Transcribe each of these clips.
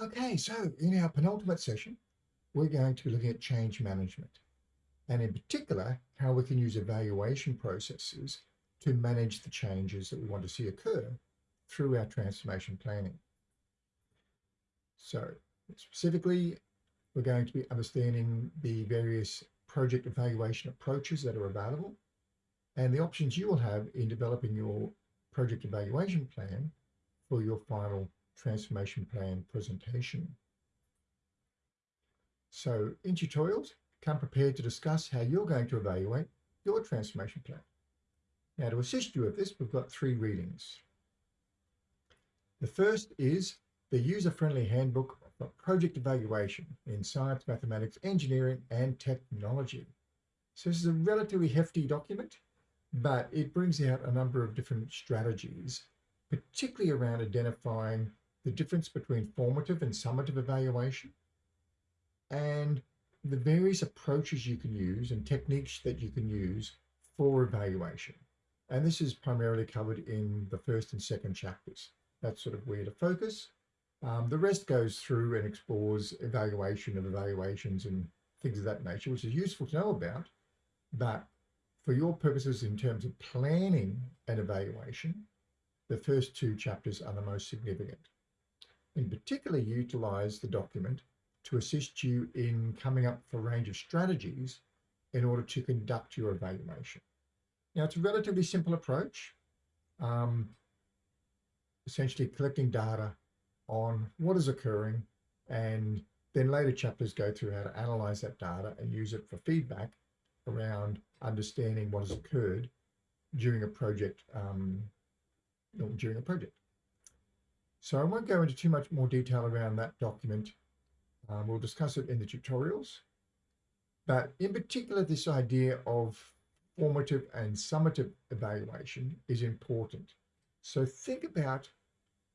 Okay, so in our penultimate session, we're going to be looking at change management, and in particular, how we can use evaluation processes to manage the changes that we want to see occur through our transformation planning. So specifically, we're going to be understanding the various project evaluation approaches that are available and the options you will have in developing your project evaluation plan for your final transformation plan presentation. So in tutorials, come prepared to discuss how you're going to evaluate your transformation plan. Now to assist you with this, we've got three readings. The first is the user-friendly handbook for project evaluation in science, mathematics, engineering, and technology. So this is a relatively hefty document, but it brings out a number of different strategies, particularly around identifying the difference between formative and summative evaluation, and the various approaches you can use and techniques that you can use for evaluation. And this is primarily covered in the first and second chapters. That's sort of where to focus. Um, the rest goes through and explores evaluation of evaluations and things of that nature, which is useful to know about. But for your purposes in terms of planning an evaluation, the first two chapters are the most significant. In particular, utilize the document to assist you in coming up with a range of strategies in order to conduct your evaluation. Now, it's a relatively simple approach, um, essentially collecting data on what is occurring and then later chapters go through how to analyze that data and use it for feedback around understanding what has occurred during a project um, during a project. So I won't go into too much more detail around that document. Um, we'll discuss it in the tutorials. But in particular, this idea of formative and summative evaluation is important. So think about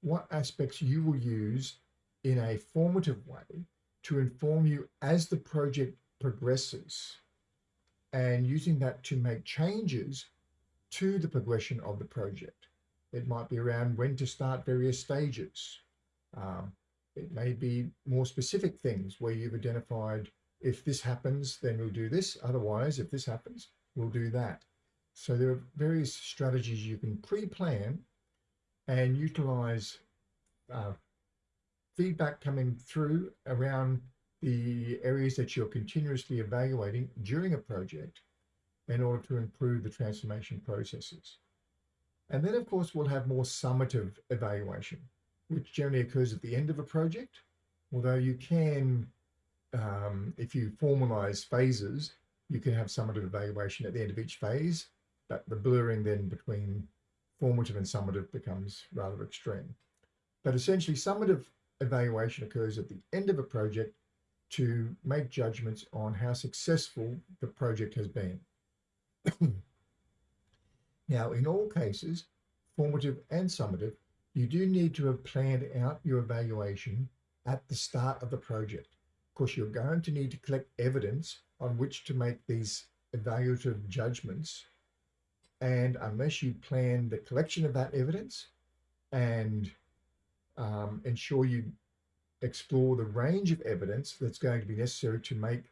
what aspects you will use in a formative way to inform you as the project progresses and using that to make changes to the progression of the project. It might be around when to start various stages. Um, it may be more specific things where you've identified if this happens, then we'll do this. Otherwise, if this happens, we'll do that. So there are various strategies you can pre-plan and utilize uh, feedback coming through around the areas that you're continuously evaluating during a project in order to improve the transformation processes. And then, of course, we'll have more summative evaluation, which generally occurs at the end of a project, although you can, um, if you formalize phases, you can have summative evaluation at the end of each phase, but the blurring then between formative and summative becomes rather extreme. But essentially, summative evaluation occurs at the end of a project to make judgments on how successful the project has been. Now, in all cases, formative and summative, you do need to have planned out your evaluation at the start of the project. Of course, you're going to need to collect evidence on which to make these evaluative judgments. And unless you plan the collection of that evidence and um, ensure you explore the range of evidence that's going to be necessary to make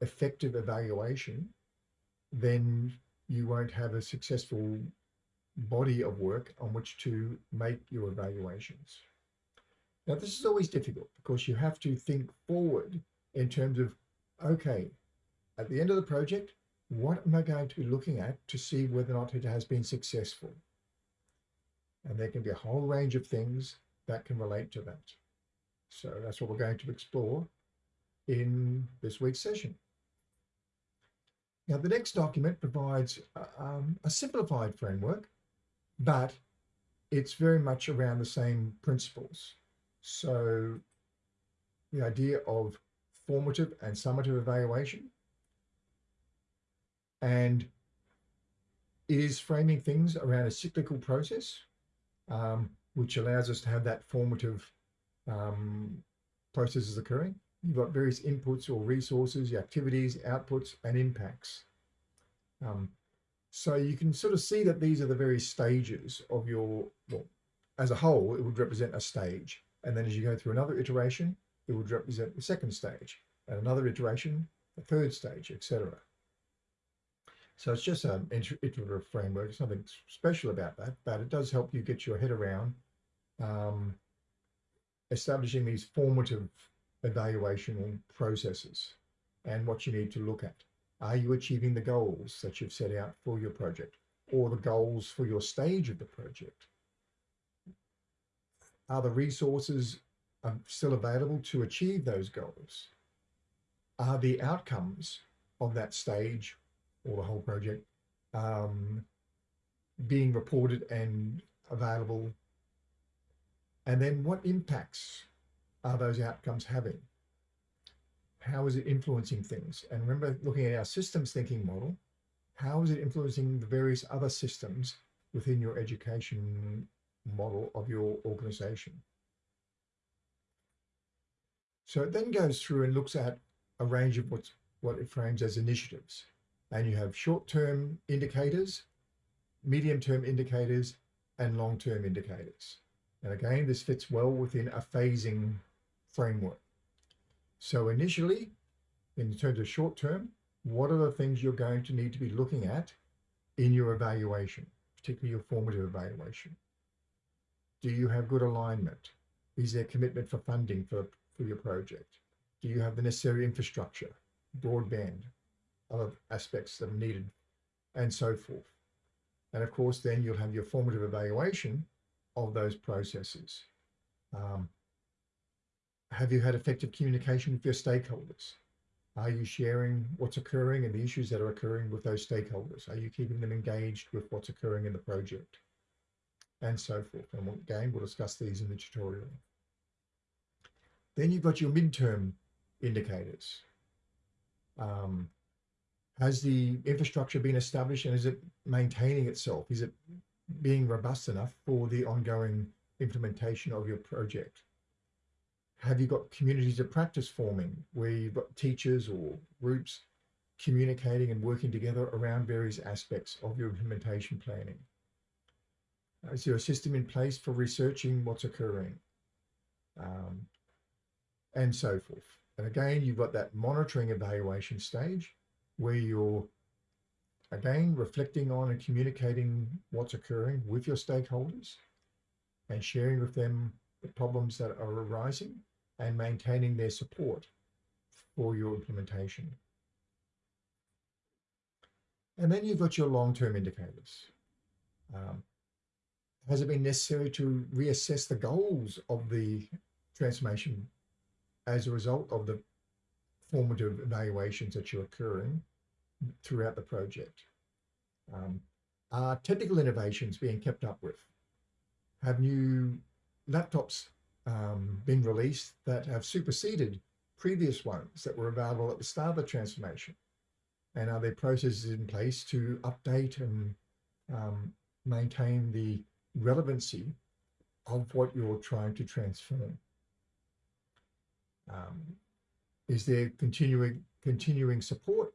effective evaluation, then you won't have a successful body of work on which to make your evaluations. Now, this is always difficult because you have to think forward in terms of, okay, at the end of the project, what am I going to be looking at to see whether or not it has been successful? And there can be a whole range of things that can relate to that. So that's what we're going to explore in this week's session. Now, the next document provides um, a simplified framework, but it's very much around the same principles. So the idea of formative and summative evaluation and is framing things around a cyclical process, um, which allows us to have that formative um, processes occurring. You've got various inputs or resources, activities, outputs, and impacts. Um, so you can sort of see that these are the various stages of your, well, as a whole, it would represent a stage. And then as you go through another iteration, it would represent the second stage and another iteration, the third stage, etc. So it's just an iterative framework. There's nothing special about that, but it does help you get your head around um, establishing these formative evaluation processes and what you need to look at. Are you achieving the goals that you've set out for your project or the goals for your stage of the project? Are the resources um, still available to achieve those goals? Are the outcomes of that stage or the whole project um, being reported and available? And then what impacts are those outcomes having? How is it influencing things? And remember looking at our systems thinking model, how is it influencing the various other systems within your education model of your organization? So it then goes through and looks at a range of what's what it frames as initiatives. And you have short-term indicators, medium-term indicators, and long-term indicators. And again, this fits well within a phasing framework. So initially, in terms of short-term, what are the things you're going to need to be looking at in your evaluation, particularly your formative evaluation? Do you have good alignment? Is there commitment for funding for, for your project? Do you have the necessary infrastructure, broadband, other aspects that are needed, and so forth. And of course, then you'll have your formative evaluation of those processes. Um, have you had effective communication with your stakeholders? Are you sharing what's occurring and the issues that are occurring with those stakeholders? Are you keeping them engaged with what's occurring in the project? And so forth. And again, we'll discuss these in the tutorial. Then you've got your midterm indicators. Um, has the infrastructure been established and is it maintaining itself? Is it being robust enough for the ongoing implementation of your project? Have you got communities of practice forming where you've got teachers or groups communicating and working together around various aspects of your implementation planning? Is there a system in place for researching what's occurring? Um, and so forth. And again, you've got that monitoring evaluation stage where you're again reflecting on and communicating what's occurring with your stakeholders and sharing with them the problems that are arising and maintaining their support for your implementation. And then you've got your long-term indicators. Um, has it been necessary to reassess the goals of the transformation as a result of the formative evaluations that you're occurring throughout the project? Um, are technical innovations being kept up with? Have new laptops um, been released that have superseded previous ones that were available at the start of the transformation? And are there processes in place to update and um, maintain the relevancy of what you're trying to transform? Um, is there continuing continuing support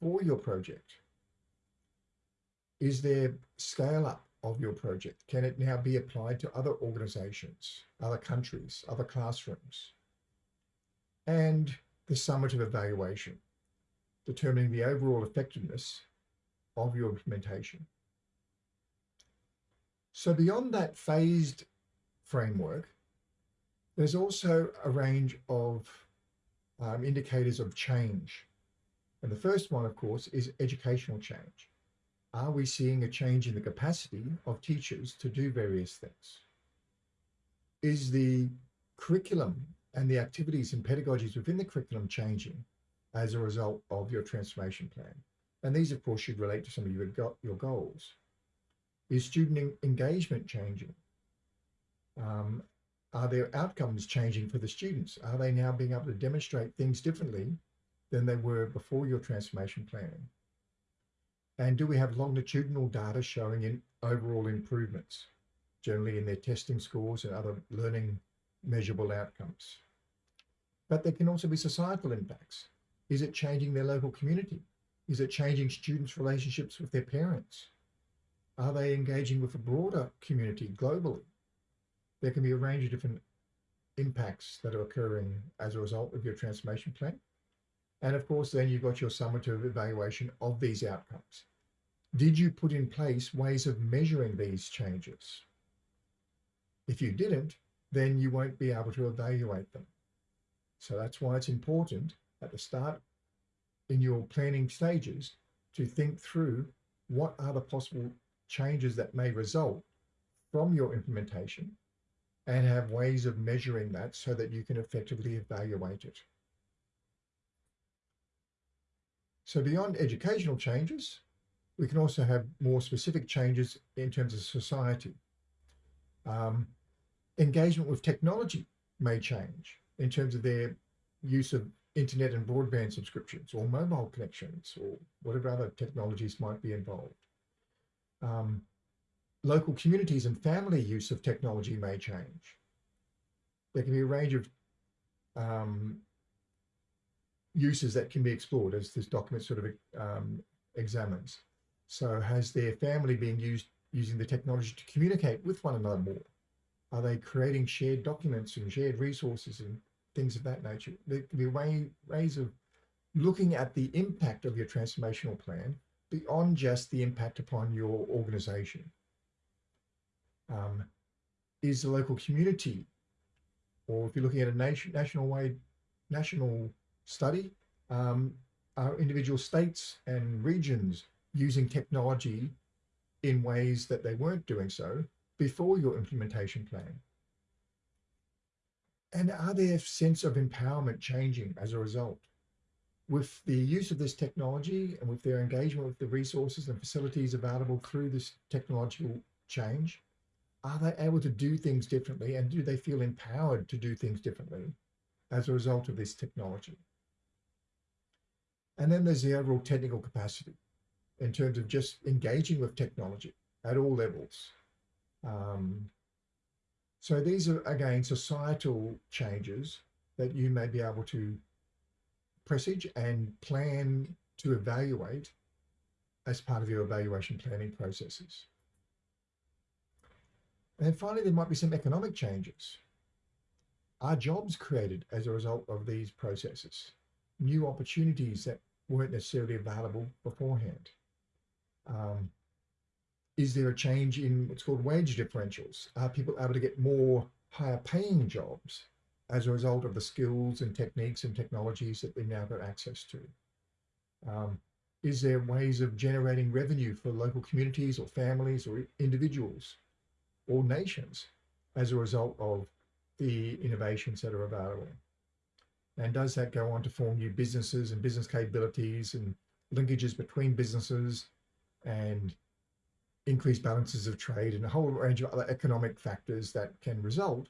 for your project? Is there scale up of your project? Can it now be applied to other organizations, other countries, other classrooms? And the summative evaluation, determining the overall effectiveness of your implementation. So beyond that phased framework, there's also a range of um, indicators of change. And the first one, of course, is educational change. Are we seeing a change in the capacity of teachers to do various things? Is the curriculum and the activities and pedagogies within the curriculum changing as a result of your transformation plan? And these, of course, should relate to some of your, your goals. Is student engagement changing? Um, are their outcomes changing for the students? Are they now being able to demonstrate things differently than they were before your transformation planning? And do we have longitudinal data showing in overall improvements, generally in their testing scores and other learning measurable outcomes? But there can also be societal impacts. Is it changing their local community? Is it changing students' relationships with their parents? Are they engaging with a broader community globally? there can be a range of different impacts that are occurring as a result of your transformation plan. And of course, then you've got your summative evaluation of these outcomes. Did you put in place ways of measuring these changes? If you didn't, then you won't be able to evaluate them. So that's why it's important at the start in your planning stages to think through what are the possible changes that may result from your implementation and have ways of measuring that so that you can effectively evaluate it. So beyond educational changes, we can also have more specific changes in terms of society. Um, engagement with technology may change in terms of their use of internet and broadband subscriptions or mobile connections or whatever other technologies might be involved. Um, local communities and family use of technology may change. There can be a range of um, uses that can be explored as this document sort of um, examines. So has their family been used using the technology to communicate with one another more? Are they creating shared documents and shared resources and things of that nature? There can be way, ways of looking at the impact of your transformational plan beyond just the impact upon your organization. Um, is the local community, or if you're looking at a nation, national wide, national study, um, are individual states and regions using technology in ways that they weren't doing so before your implementation plan? And are their sense of empowerment changing as a result? With the use of this technology and with their engagement with the resources and facilities available through this technological change, are they able to do things differently and do they feel empowered to do things differently as a result of this technology? And then there's the overall technical capacity in terms of just engaging with technology at all levels. Um, so these are, again, societal changes that you may be able to presage and plan to evaluate as part of your evaluation planning processes. And then finally, there might be some economic changes. Are jobs created as a result of these processes? New opportunities that weren't necessarily available beforehand? Um, is there a change in what's called wage differentials? Are people able to get more higher paying jobs as a result of the skills and techniques and technologies that we now got access to? Um, is there ways of generating revenue for local communities or families or individuals or nations as a result of the innovations that are available? And does that go on to form new businesses and business capabilities and linkages between businesses and increased balances of trade and a whole range of other economic factors that can result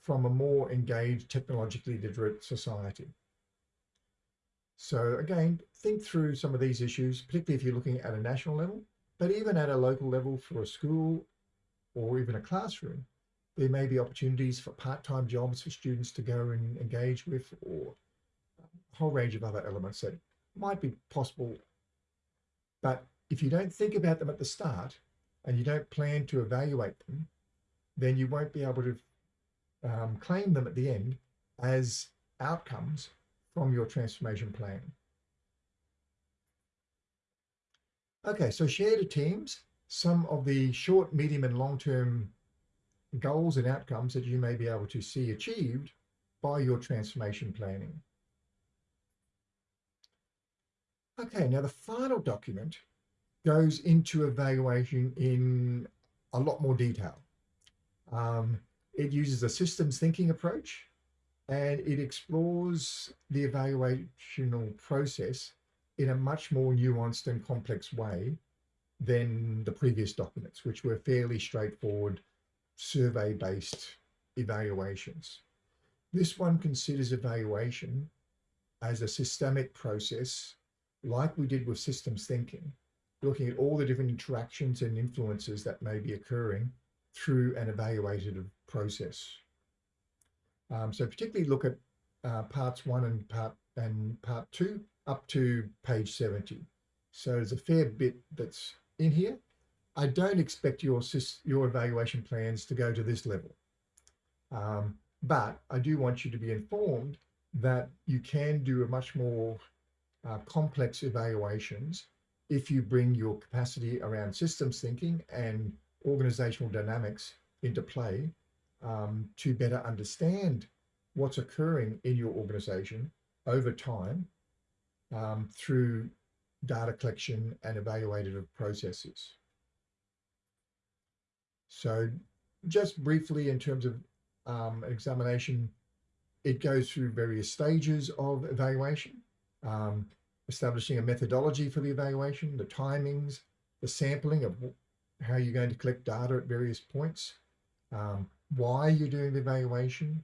from a more engaged, technologically literate society. So again, think through some of these issues, particularly if you're looking at a national level, but even at a local level for a school or even a classroom, there may be opportunities for part-time jobs for students to go and engage with or a whole range of other elements that might be possible. But if you don't think about them at the start, and you don't plan to evaluate them, then you won't be able to um, claim them at the end as outcomes from your transformation plan. Okay, so share to teams some of the short, medium and long-term goals and outcomes that you may be able to see achieved by your transformation planning. Okay, now the final document goes into evaluation in a lot more detail. Um, it uses a systems thinking approach and it explores the evaluational process in a much more nuanced and complex way than the previous documents, which were fairly straightforward survey-based evaluations. This one considers evaluation as a systemic process like we did with systems thinking, looking at all the different interactions and influences that may be occurring through an evaluative process. Um, so particularly look at uh, parts one and part and part two up to page 70. So there's a fair bit that's in here. I don't expect your your evaluation plans to go to this level. Um, But I do want you to be informed that you can do a much more uh, complex evaluations if you bring your capacity around systems thinking and organizational dynamics into play um, to better understand what's occurring in your organization over time um, through data collection and evaluative processes. So just briefly in terms of um, examination, it goes through various stages of evaluation, um, establishing a methodology for the evaluation, the timings, the sampling of how you're going to collect data at various points, um, why you're doing the evaluation,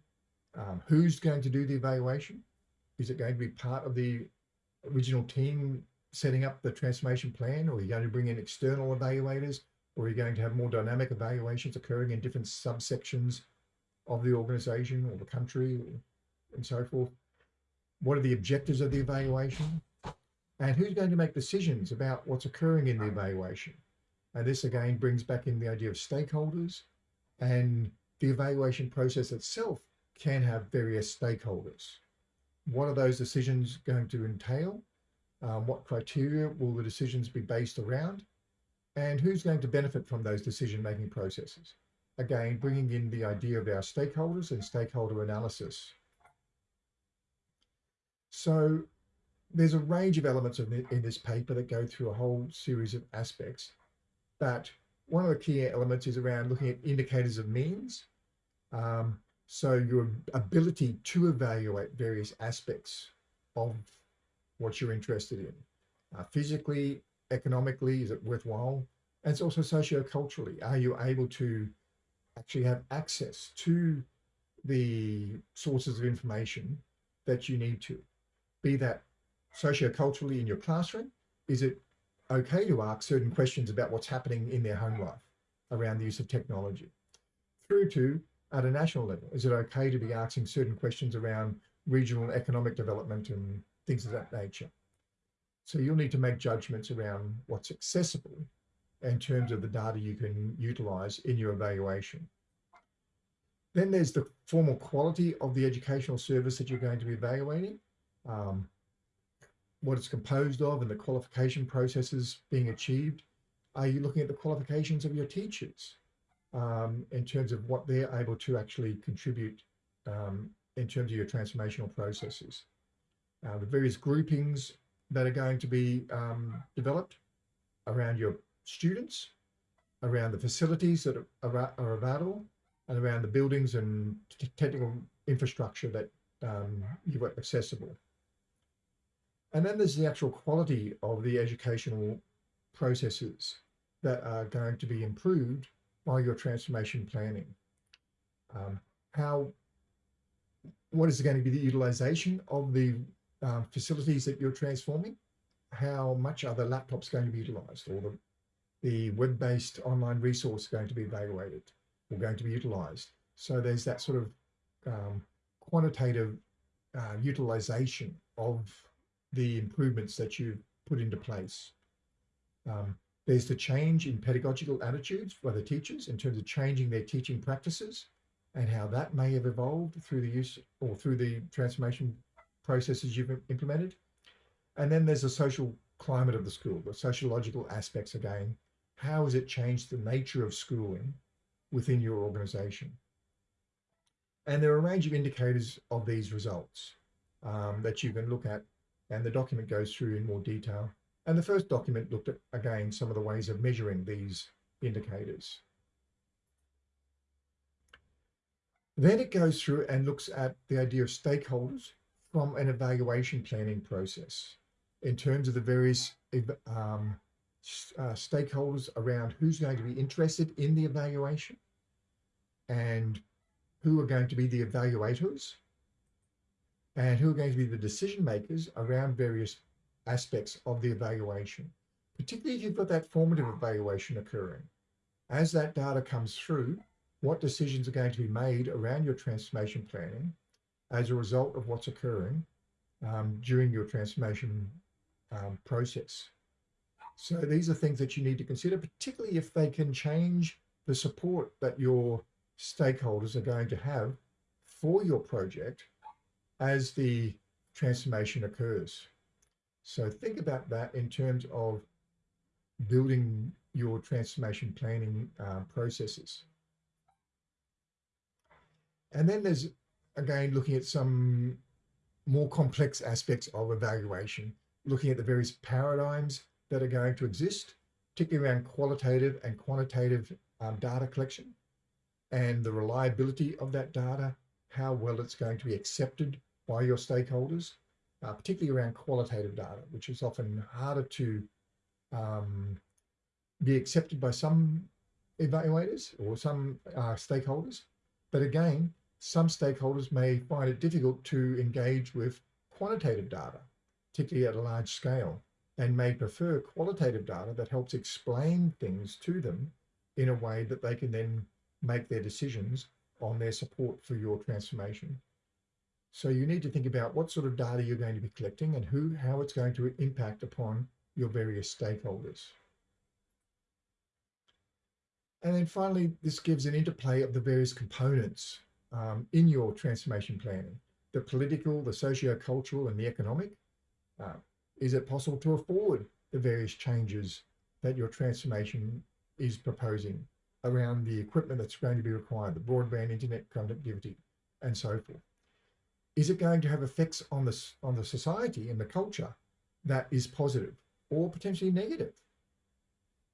um, who's going to do the evaluation, is it going to be part of the original team setting up the transformation plan, or are you going to bring in external evaluators, or are you going to have more dynamic evaluations occurring in different subsections of the organization or the country and so forth? What are the objectives of the evaluation? And who's going to make decisions about what's occurring in the evaluation? And this again brings back in the idea of stakeholders and the evaluation process itself can have various stakeholders. What are those decisions going to entail? Um, what criteria will the decisions be based around? And who's going to benefit from those decision-making processes? Again, bringing in the idea of our stakeholders and stakeholder analysis. So there's a range of elements in this paper that go through a whole series of aspects, but one of the key elements is around looking at indicators of means. Um, so your ability to evaluate various aspects of what you're interested in. Uh, physically, economically, is it worthwhile? And it's also socioculturally. Are you able to actually have access to the sources of information that you need to? Be that socioculturally in your classroom, is it okay to ask certain questions about what's happening in their home life around the use of technology? Through to at a national level? Is it okay to be asking certain questions around regional economic development and things of that nature? So you'll need to make judgments around what's accessible in terms of the data you can utilize in your evaluation. Then there's the formal quality of the educational service that you're going to be evaluating, um, what it's composed of and the qualification processes being achieved. Are you looking at the qualifications of your teachers? um, in terms of what they're able to actually contribute um, in terms of your transformational processes. Uh, the various groupings that are going to be um, developed around your students, around the facilities that are, are available, and around the buildings and technical infrastructure that um, you've got accessible. And then there's the actual quality of the educational processes that are going to be improved by you're transformation planning. Um, how, what is going to be the utilization of the uh, facilities that you're transforming? How much are the laptops going to be utilized or the, the web-based online resource going to be evaluated or going to be utilized? So there's that sort of um, quantitative uh, utilization of the improvements that you've put into place. Um, there's the change in pedagogical attitudes by the teachers in terms of changing their teaching practices and how that may have evolved through the use or through the transformation processes you've implemented. And then there's the social climate of the school, the sociological aspects again. How has it changed the nature of schooling within your organization? And there are a range of indicators of these results um, that you can look at and the document goes through in more detail and the first document looked at, again, some of the ways of measuring these indicators. Then it goes through and looks at the idea of stakeholders from an evaluation planning process in terms of the various um, uh, stakeholders around who's going to be interested in the evaluation and who are going to be the evaluators and who are going to be the decision makers around various aspects of the evaluation, particularly if you've got that formative evaluation occurring. As that data comes through, what decisions are going to be made around your transformation planning as a result of what's occurring um, during your transformation um, process. So these are things that you need to consider, particularly if they can change the support that your stakeholders are going to have for your project as the transformation occurs. So think about that in terms of building your transformation planning uh, processes. And then there's, again, looking at some more complex aspects of evaluation, looking at the various paradigms that are going to exist, particularly around qualitative and quantitative um, data collection and the reliability of that data, how well it's going to be accepted by your stakeholders, uh, particularly around qualitative data, which is often harder to um, be accepted by some evaluators or some uh, stakeholders. But again, some stakeholders may find it difficult to engage with quantitative data, particularly at a large scale, and may prefer qualitative data that helps explain things to them in a way that they can then make their decisions on their support for your transformation. So you need to think about what sort of data you're going to be collecting and who, how it's going to impact upon your various stakeholders. And then finally, this gives an interplay of the various components um, in your transformation planning, the political, the socio-cultural, and the economic. Uh, is it possible to afford the various changes that your transformation is proposing around the equipment that's going to be required, the broadband internet connectivity, and so forth? Is it going to have effects on the, on the society and the culture that is positive or potentially negative?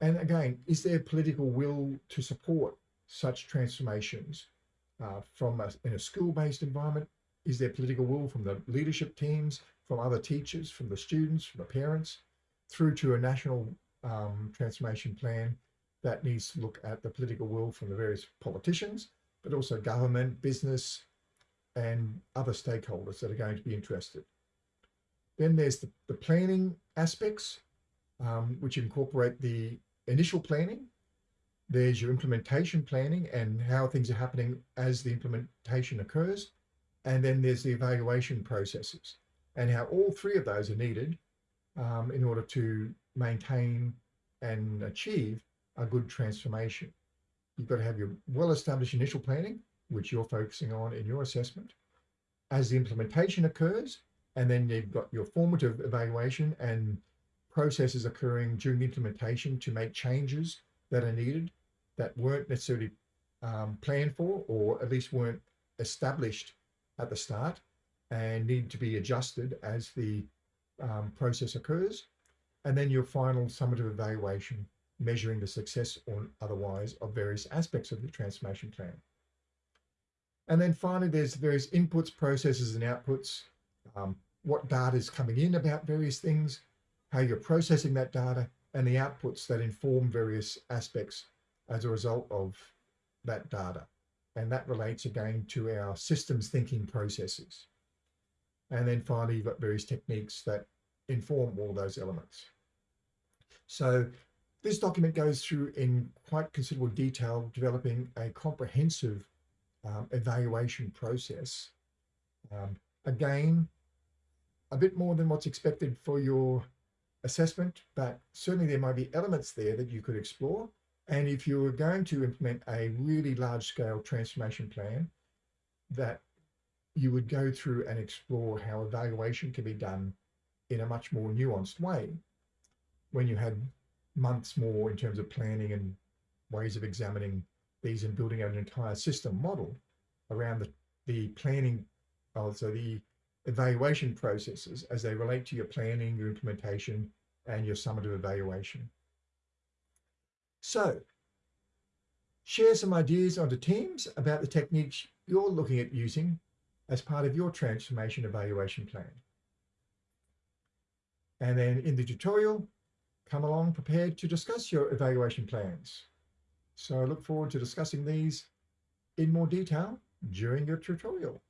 And again, is there political will to support such transformations uh, from a, in a school-based environment? Is there political will from the leadership teams, from other teachers, from the students, from the parents, through to a national um, transformation plan that needs to look at the political will from the various politicians, but also government, business, and other stakeholders that are going to be interested. Then there's the, the planning aspects, um, which incorporate the initial planning. There's your implementation planning and how things are happening as the implementation occurs. And then there's the evaluation processes and how all three of those are needed um, in order to maintain and achieve a good transformation. You've got to have your well-established initial planning, which you're focusing on in your assessment. As the implementation occurs, and then you've got your formative evaluation and processes occurring during implementation to make changes that are needed that weren't necessarily um, planned for or at least weren't established at the start and need to be adjusted as the um, process occurs. And then your final summative evaluation measuring the success or otherwise of various aspects of the transformation plan. And then finally, there's various inputs, processes, and outputs, um, what data is coming in about various things, how you're processing that data, and the outputs that inform various aspects as a result of that data. And that relates again to our systems thinking processes. And then finally, you've got various techniques that inform all those elements. So this document goes through in quite considerable detail, developing a comprehensive um, evaluation process. Um, again, a bit more than what's expected for your assessment, but certainly there might be elements there that you could explore. And if you were going to implement a really large scale transformation plan, that you would go through and explore how evaluation can be done in a much more nuanced way when you had months more in terms of planning and ways of examining these and building an entire system model around the, the planning, oh, also the evaluation processes as they relate to your planning, your implementation, and your summative evaluation. So share some ideas onto teams about the techniques you're looking at using as part of your transformation evaluation plan. And then in the tutorial, come along prepared to discuss your evaluation plans. So I look forward to discussing these in more detail during your tutorial.